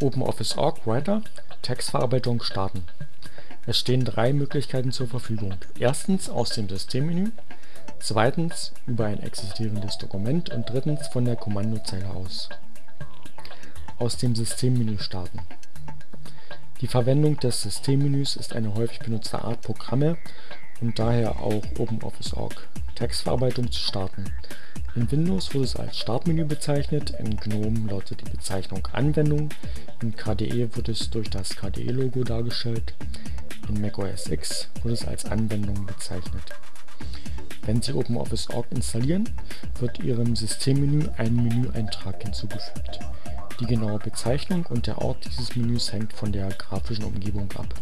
OpenOffice.org Writer Textverarbeitung starten. Es stehen drei Möglichkeiten zur Verfügung: Erstens aus dem Systemmenü, zweitens über ein existierendes Dokument und drittens von der Kommandozeile aus. Aus dem Systemmenü starten. Die Verwendung des Systemmenüs ist eine häufig benutzte Art Programme und daher auch OpenOffice.org Textverarbeitung zu starten. In Windows wird es als Startmenü bezeichnet, in GNOME lautet die Bezeichnung Anwendung, in KDE wird es durch das KDE-Logo dargestellt, in Mac OS X wird es als Anwendung bezeichnet. Wenn Sie OpenOffice.org installieren, wird Ihrem Systemmenü ein Menüeintrag hinzugefügt. Die genaue Bezeichnung und der Ort dieses Menüs hängt von der grafischen Umgebung ab.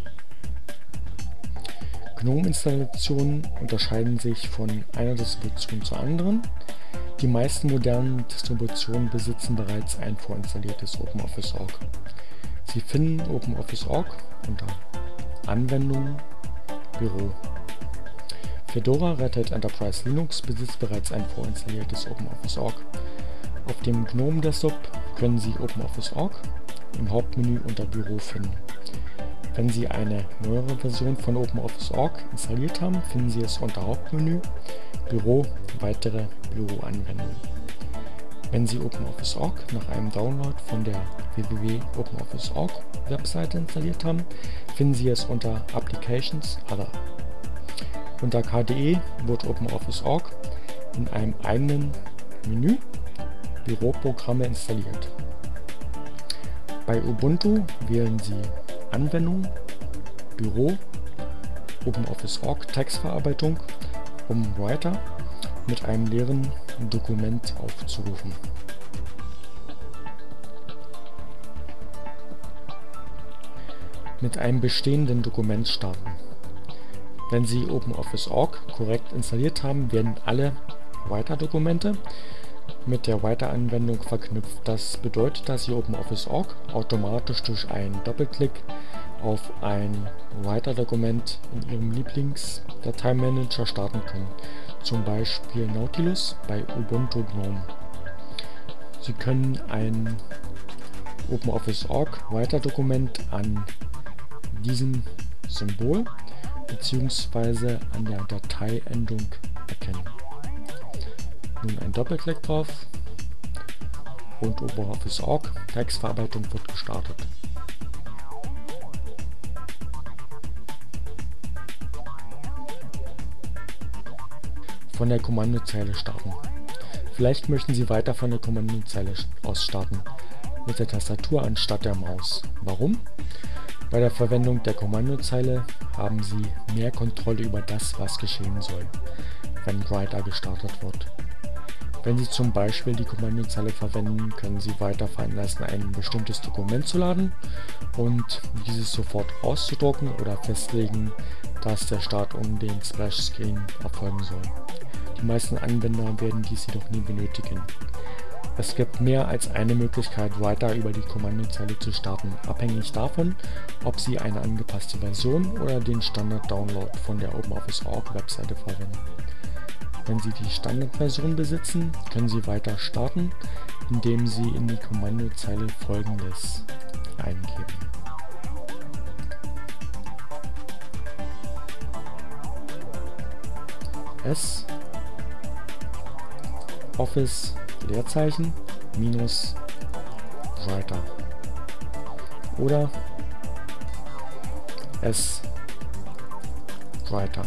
GNOME-Installationen unterscheiden sich von einer Distribution zur anderen. Die meisten modernen Distributionen besitzen bereits ein vorinstalliertes OpenOffice.org. Sie finden OpenOffice.org unter Anwendungen, Büro. Fedora Red Hat Enterprise Linux besitzt bereits ein vorinstalliertes OpenOffice.org. Auf dem GNOME Desktop können Sie OpenOffice.org im Hauptmenü unter Büro finden. Wenn Sie eine neuere Version von OpenOffice.org installiert haben, finden Sie es unter Hauptmenü, Büro, Weitere Büroanwendungen. Wenn Sie OpenOffice.org nach einem Download von der www.openoffice.org Webseite installiert haben, finden Sie es unter Applications Other. Unter KDE wird OpenOffice.org in einem eigenen Menü Büroprogramme installiert. Bei Ubuntu wählen Sie Anwendung, Büro, OpenOffice.org Textverarbeitung, um Writer mit einem leeren Dokument aufzurufen. Mit einem bestehenden Dokument starten. Wenn Sie OpenOffice.org korrekt installiert haben, werden alle Writer-Dokumente mit der Writer-Anwendung verknüpft. Das bedeutet, dass Sie OpenOffice.org automatisch durch einen Doppelklick auf ein Writer-Dokument in Ihrem Lieblings-Dateimanager starten können, zum Beispiel Nautilus bei Ubuntu GNOME. Sie können ein OpenOffice.org Writer-Dokument an diesem Symbol bzw. an der Dateiendung erkennen. Nun ein Doppelklick drauf und OpenOffice.org Textverarbeitung wird gestartet. Von der Kommandozeile starten. Vielleicht möchten Sie weiter von der Kommandozeile aus starten, mit der Tastatur anstatt der Maus. Warum? Bei der Verwendung der Kommandozeile haben Sie mehr Kontrolle über das, was geschehen soll, wenn Writer gestartet wird. Wenn Sie zum Beispiel die Kommandozeile verwenden, können Sie weiter veranlassen, ein bestimmtes Dokument zu laden und dieses sofort auszudrucken oder festlegen, dass der Start um den Splash Screen erfolgen soll. Die meisten Anwender werden dies jedoch nie benötigen. Es gibt mehr als eine Möglichkeit, Writer über die Kommandozeile zu starten, abhängig davon, ob Sie eine angepasste Version oder den Standard-Download von der OpenOffice.org Webseite verwenden. Wenn Sie die Standardversion besitzen, können Sie weiter starten, indem Sie in die Kommandozeile folgendes eingeben. S Office Leerzeichen minus Writer oder S Writer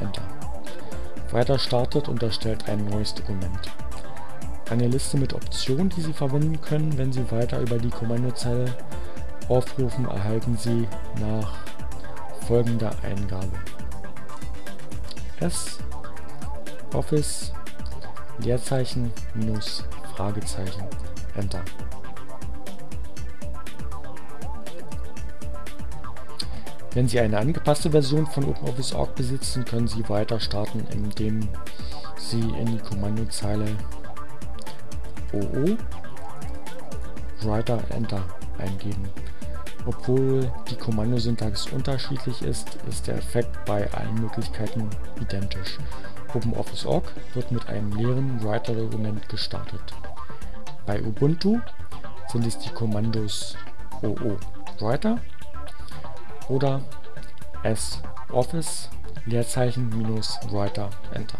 Enter. Writer startet und erstellt ein neues Dokument. Eine Liste mit Optionen, die Sie verwenden können, wenn Sie weiter über die Kommandozeile aufrufen, erhalten Sie nach folgender Eingabe. S Office Leerzeichen minus Fragezeichen Enter. Wenn Sie eine angepasste Version von OpenOffice.org besitzen, können Sie weiter starten, indem Sie in die Kommandozeile OO Writer Enter eingeben. Obwohl die Kommandosyntax unterschiedlich ist, ist der Effekt bei allen Möglichkeiten identisch. OpenOffice.org wird mit einem leeren Writer-Dokument gestartet. Bei Ubuntu sind es die Kommandos O Writer oder S Office Leerzeichen minus Writer Enter.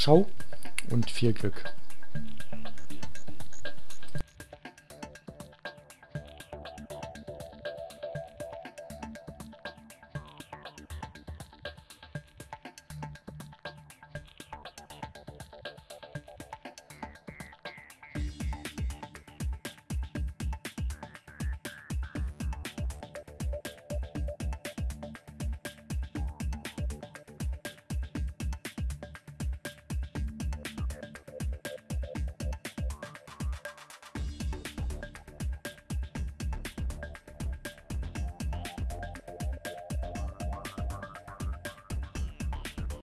Ciao und viel Glück.